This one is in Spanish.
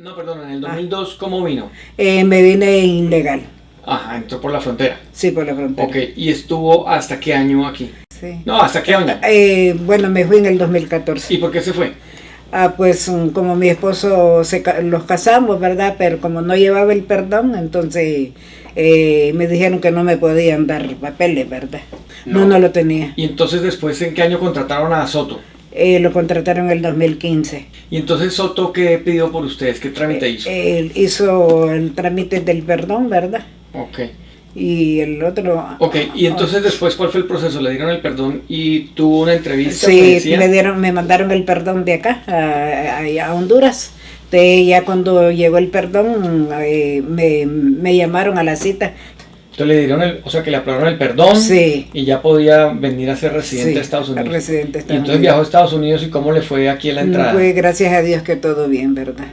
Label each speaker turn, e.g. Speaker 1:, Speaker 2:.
Speaker 1: No, perdón, en el 2002, ¿cómo vino?
Speaker 2: Eh, me vine ilegal.
Speaker 1: Ajá, entró por la frontera.
Speaker 2: Sí, por la frontera.
Speaker 1: Ok, ¿y estuvo hasta qué año aquí?
Speaker 2: Sí.
Speaker 1: No, ¿hasta qué año?
Speaker 2: Eh, bueno, me fui en el 2014.
Speaker 1: ¿Y por qué se fue?
Speaker 2: Ah, pues mm, como mi esposo se, los casamos, ¿verdad? Pero como no llevaba el perdón, entonces eh, me dijeron que no me podían dar papeles, ¿verdad? No,
Speaker 1: No.
Speaker 2: no, lo tenía.
Speaker 1: Y entonces después, ¿en qué año contrataron a Soto?
Speaker 2: Eh, lo contrataron en el 2015.
Speaker 1: Y entonces Soto, ¿qué pidió por ustedes? ¿Qué trámite hizo?
Speaker 2: Él hizo el trámite del perdón, ¿verdad?
Speaker 1: Ok.
Speaker 2: Y el otro...
Speaker 1: Ok, y entonces después, ¿cuál fue el proceso? ¿Le dieron el perdón y tuvo una entrevista?
Speaker 2: Sí, me dieron, me mandaron el perdón de acá, a, a- Honduras. De, ya cuando llegó el perdón, eh, me, me llamaron a la cita.
Speaker 1: Entonces le dieron el, o sea que le aprobaron el perdón
Speaker 2: Sí.
Speaker 1: y ya podía venir a ser residente
Speaker 2: Sí,
Speaker 1: de Estados Unidos.
Speaker 2: residente de
Speaker 1: y entonces
Speaker 2: Unidos.
Speaker 1: viajó a Estados Unidos y cómo le fue aquí en la entrada.
Speaker 2: Pues gracias a Dios que todo bien, ¿verdad?